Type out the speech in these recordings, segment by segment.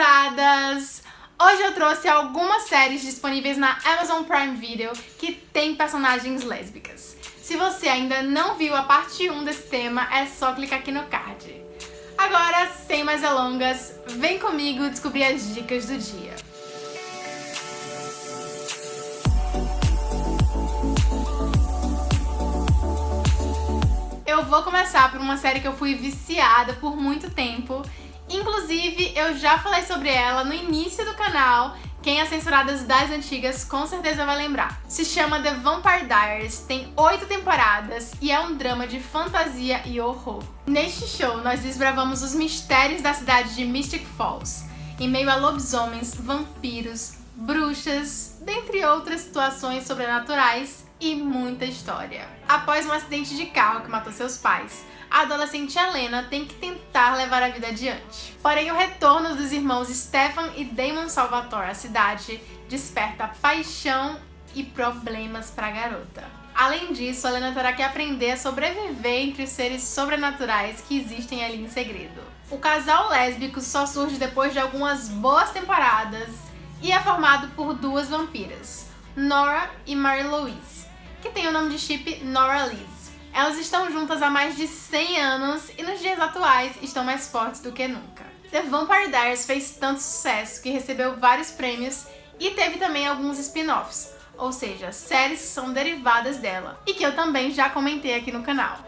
Hoje eu trouxe algumas séries disponíveis na Amazon Prime Video que tem personagens lésbicas. Se você ainda não viu a parte 1 desse tema, é só clicar aqui no card. Agora, sem mais delongas, vem comigo descobrir as dicas do dia. Eu vou começar por uma série que eu fui viciada por muito tempo Inclusive, eu já falei sobre ela no início do canal, quem é censuradas das antigas com certeza vai lembrar. Se chama The Vampire Diaries, tem oito temporadas e é um drama de fantasia e horror. Neste show, nós desbravamos os mistérios da cidade de Mystic Falls, em meio a lobisomens, vampiros, bruxas, dentre outras situações sobrenaturais e muita história. Após um acidente de carro que matou seus pais, a adolescente Helena tem que tentar levar a vida adiante. Porém, o retorno dos irmãos Stefan e Damon Salvatore à cidade desperta paixão e problemas para a garota. Além disso, a Helena terá que aprender a sobreviver entre os seres sobrenaturais que existem ali em segredo. O casal lésbico só surge depois de algumas boas temporadas e é formado por duas vampiras, Nora e Mary Louise, que tem o nome de chip Nora Liz. Elas estão juntas há mais de 100 anos e nos dias atuais estão mais fortes do que nunca. The Vampire Diaries fez tanto sucesso que recebeu vários prêmios e teve também alguns spin-offs, ou seja, séries que são derivadas dela, e que eu também já comentei aqui no canal.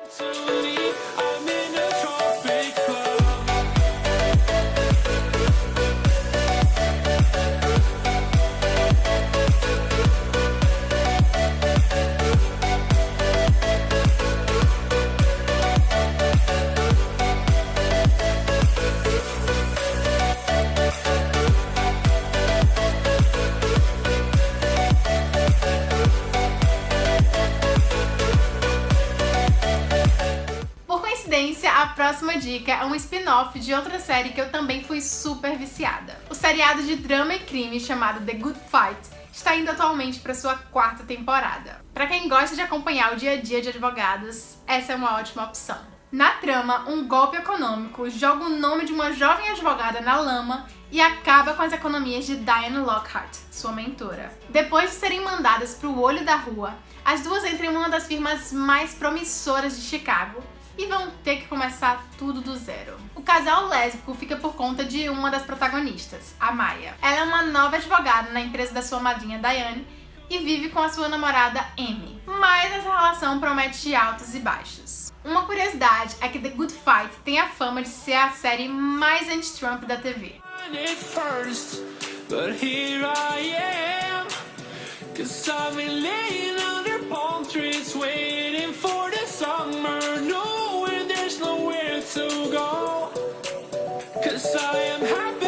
Próxima dica é um spin-off de outra série que eu também fui super viciada. O seriado de drama e crime chamado The Good Fight está indo atualmente para sua quarta temporada. Para quem gosta de acompanhar o dia a dia de advogados, essa é uma ótima opção. Na trama, um golpe econômico joga o nome de uma jovem advogada na lama e acaba com as economias de Diane Lockhart, sua mentora. Depois de serem mandadas para o olho da rua, as duas entram em uma das firmas mais promissoras de Chicago e vão ter que começar tudo do zero. O casal lésbico fica por conta de uma das protagonistas, a Maya. Ela é uma nova advogada na empresa da sua madrinha Diane e vive com a sua namorada Amy. Mas essa relação promete altos e baixos. Uma curiosidade é que The Good Fight tem a fama de ser a série mais anti-Trump da TV. Cause I've been laying under palm trees waiting Cause I am happy.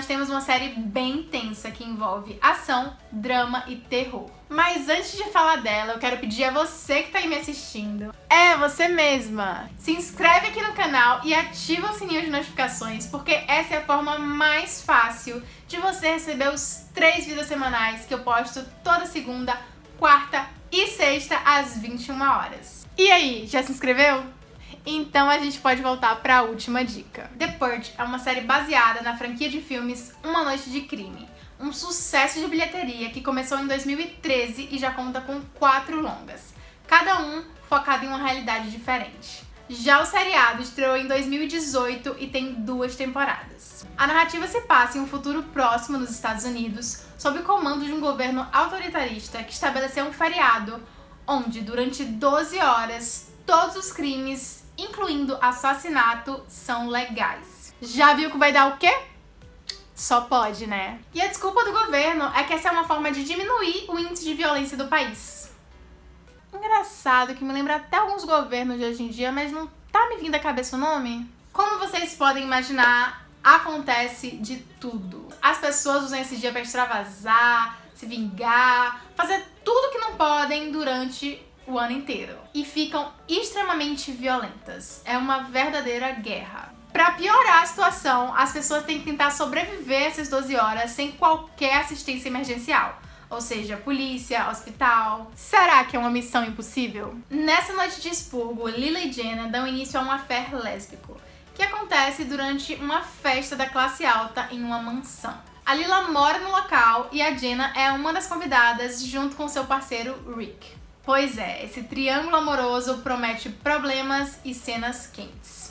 Nós temos uma série bem tensa que envolve ação, drama e terror. Mas antes de falar dela, eu quero pedir a você que tá aí me assistindo, é, você mesma, se inscreve aqui no canal e ativa o sininho de notificações, porque essa é a forma mais fácil de você receber os três vídeos semanais que eu posto toda segunda, quarta e sexta às 21 horas. E aí, já se inscreveu? Então a gente pode voltar para a última dica. The Purge é uma série baseada na franquia de filmes Uma Noite de Crime, um sucesso de bilheteria que começou em 2013 e já conta com quatro longas, cada um focado em uma realidade diferente. Já o seriado estreou em 2018 e tem duas temporadas. A narrativa se passa em um futuro próximo nos Estados Unidos, sob o comando de um governo autoritarista que estabeleceu um feriado onde, durante 12 horas, todos os crimes incluindo assassinato, são legais. Já viu que vai dar o quê? Só pode, né? E a desculpa do governo é que essa é uma forma de diminuir o índice de violência do país. Engraçado que me lembra até alguns governos de hoje em dia, mas não tá me vindo à cabeça o nome? Como vocês podem imaginar, acontece de tudo. As pessoas usam esse dia para extravasar, se vingar, fazer tudo que não podem durante o ano inteiro. E ficam extremamente violentas. É uma verdadeira guerra. Pra piorar a situação, as pessoas têm que tentar sobreviver essas 12 horas sem qualquer assistência emergencial. Ou seja, polícia, hospital. Será que é uma missão impossível? Nessa noite de expurgo, Lila e Jenna dão início a um affair lésbico, que acontece durante uma festa da classe alta em uma mansão. A Lila mora no local e a Jenna é uma das convidadas junto com seu parceiro Rick. Pois é, esse triângulo amoroso promete problemas e cenas quentes.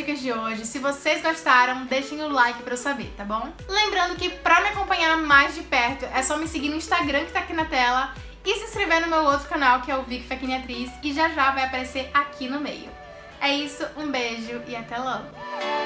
Dicas de hoje. Se vocês gostaram, deixem o like pra eu saber, tá bom? Lembrando que pra me acompanhar mais de perto, é só me seguir no Instagram que tá aqui na tela e se inscrever no meu outro canal, que é o Vic Faquini Atriz, e já já vai aparecer aqui no meio. É isso, um beijo e até logo!